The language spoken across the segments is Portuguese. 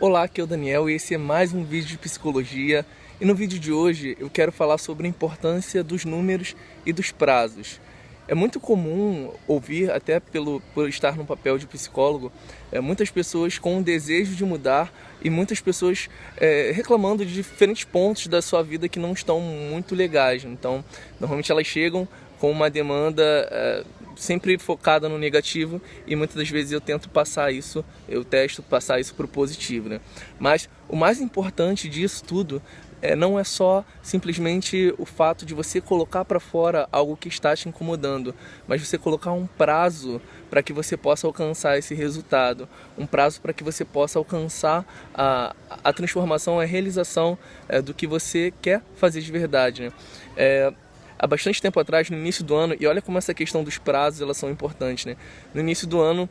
Olá, aqui é o Daniel e esse é mais um vídeo de psicologia. E no vídeo de hoje eu quero falar sobre a importância dos números e dos prazos. É muito comum ouvir, até pelo, por estar no papel de psicólogo, é, muitas pessoas com o desejo de mudar e muitas pessoas é, reclamando de diferentes pontos da sua vida que não estão muito legais. Então, normalmente elas chegam com uma demanda é, sempre focada no negativo e muitas das vezes eu tento passar isso, eu testo passar isso para o positivo. Né? Mas o mais importante disso tudo é, não é só simplesmente o fato de você colocar para fora algo que está te incomodando, mas você colocar um prazo para que você possa alcançar esse resultado, um prazo para que você possa alcançar a, a transformação, a realização é, do que você quer fazer de verdade. Né? É, há bastante tempo atrás, no início do ano, e olha como essa questão dos prazos elas são importantes, né? No início do ano,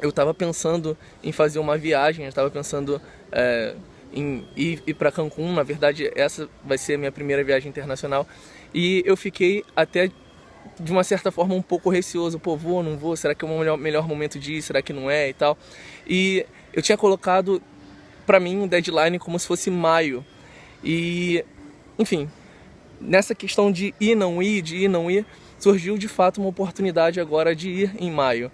eu estava pensando em fazer uma viagem, eu estava pensando é, em ir, ir para Cancún, na verdade essa vai ser a minha primeira viagem internacional, e eu fiquei até de uma certa forma um pouco receoso, pô, vou, não vou, será que é o melhor, melhor momento de ir, será que não é e tal. E eu tinha colocado para mim um deadline como se fosse maio. E, enfim, nessa questão de ir não ir, de ir não ir, surgiu de fato uma oportunidade agora de ir em maio.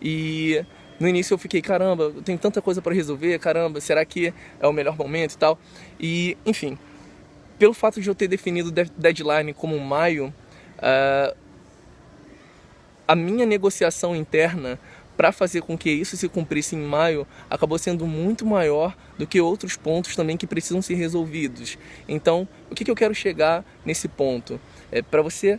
E no início eu fiquei, caramba, eu tenho tanta coisa para resolver, caramba, será que é o melhor momento e tal? E, enfim, pelo fato de eu ter definido deadline como maio, uh, a minha negociação interna para fazer com que isso se cumprisse em maio acabou sendo muito maior do que outros pontos também que precisam ser resolvidos. Então, o que, que eu quero chegar nesse ponto? É para você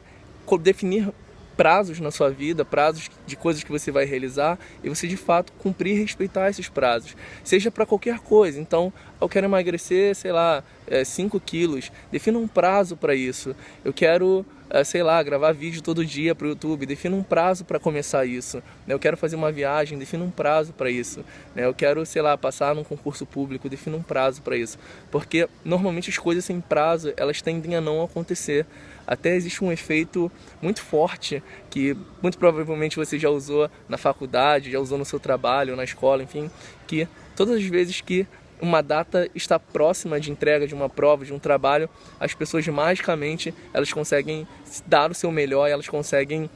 definir prazos na sua vida, prazos de coisas que você vai realizar e você de fato cumprir e respeitar esses prazos, seja para qualquer coisa. Então, eu quero emagrecer, sei lá, 5 é, quilos, defina um prazo para isso. Eu quero é, sei lá, gravar vídeo todo dia para o YouTube, defina um prazo para começar isso. Né? Eu quero fazer uma viagem, defina um prazo para isso. Né? Eu quero, sei lá, passar num concurso público, defina um prazo para isso. Porque normalmente as coisas sem prazo, elas tendem a não acontecer. Até existe um efeito muito forte que muito provavelmente você já usou na faculdade, já usou no seu trabalho, na escola, enfim, que todas as vezes que uma data está próxima de entrega de uma prova, de um trabalho, as pessoas magicamente elas conseguem dar o seu melhor, elas conseguem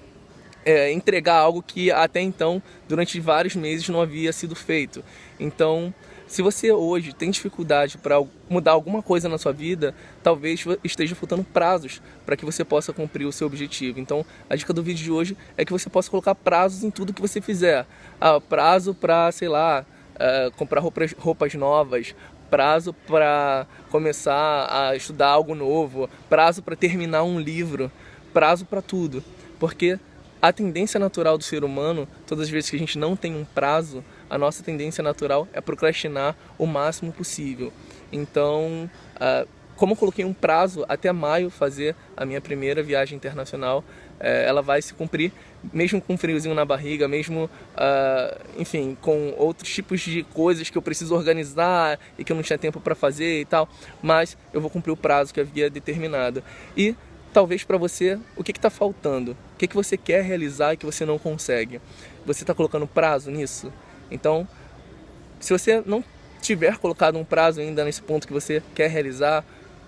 é, entregar algo que até então, durante vários meses, não havia sido feito. Então, se você hoje tem dificuldade para mudar alguma coisa na sua vida, talvez esteja faltando prazos para que você possa cumprir o seu objetivo. Então, a dica do vídeo de hoje é que você possa colocar prazos em tudo que você fizer. Ah, prazo para, sei lá, uh, comprar roupas, roupas novas, prazo para começar a estudar algo novo, prazo para terminar um livro, prazo para tudo. Porque a tendência natural do ser humano, todas as vezes que a gente não tem um prazo, a nossa tendência natural é procrastinar o máximo possível. Então, uh, como eu coloquei um prazo até maio fazer a minha primeira viagem internacional, é, ela vai se cumprir, mesmo com um friozinho na barriga, mesmo, uh, enfim, com outros tipos de coisas que eu preciso organizar e que eu não tinha tempo para fazer e tal, mas eu vou cumprir o prazo que havia determinado. E talvez para você, o que está faltando? O que, que você quer realizar e que você não consegue? Você está colocando prazo nisso? Então, se você não tiver colocado um prazo ainda nesse ponto que você quer realizar,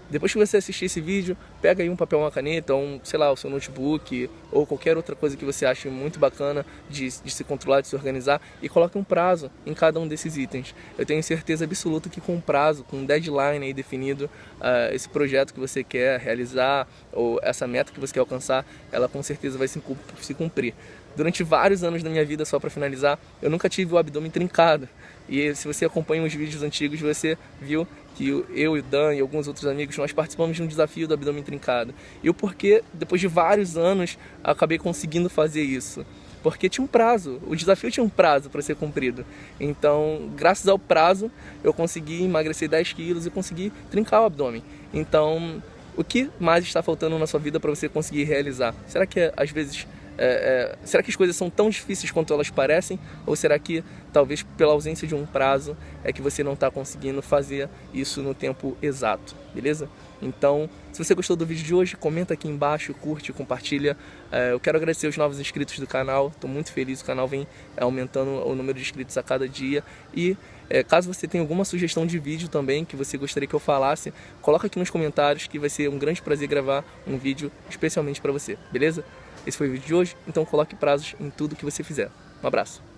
depois que você assistir esse vídeo, pega aí um papel, uma caneta, um, sei lá, o seu notebook ou qualquer outra coisa que você ache muito bacana de, de se controlar, de se organizar e coloque um prazo em cada um desses itens. Eu tenho certeza absoluta que com um prazo, com um deadline aí definido, uh, esse projeto que você quer realizar ou essa meta que você quer alcançar, ela com certeza vai se, se cumprir. Durante vários anos da minha vida, só para finalizar, eu nunca tive o abdômen trincado. E se você acompanha os vídeos antigos, você viu que eu e o Dan e alguns outros amigos, nós participamos de um desafio do abdômen trincado. E o porquê, depois de vários anos, acabei conseguindo fazer isso. Porque tinha um prazo, o desafio tinha um prazo para ser cumprido. Então, graças ao prazo, eu consegui emagrecer 10 quilos e consegui trincar o abdômen. Então, o que mais está faltando na sua vida para você conseguir realizar? Será que às vezes é, é, será que as coisas são tão difíceis quanto elas parecem? Ou será que talvez pela ausência de um prazo é que você não está conseguindo fazer isso no tempo exato, beleza? Então, se você gostou do vídeo de hoje, comenta aqui embaixo, curte, compartilha. É, eu quero agradecer os novos inscritos do canal, estou muito feliz, o canal vem aumentando o número de inscritos a cada dia. E é, caso você tenha alguma sugestão de vídeo também que você gostaria que eu falasse, coloca aqui nos comentários que vai ser um grande prazer gravar um vídeo especialmente para você, beleza? Esse foi o vídeo de hoje, então coloque prazos em tudo que você fizer. Um abraço!